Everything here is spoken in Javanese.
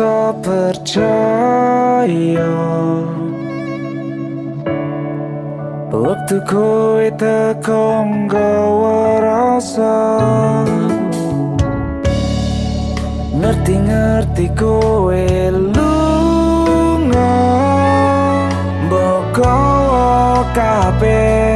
bisa percaya. Waktu kowe tekong gawa rasa. Ngerti-ngerti kowe lunga Mbok kowe kabeh.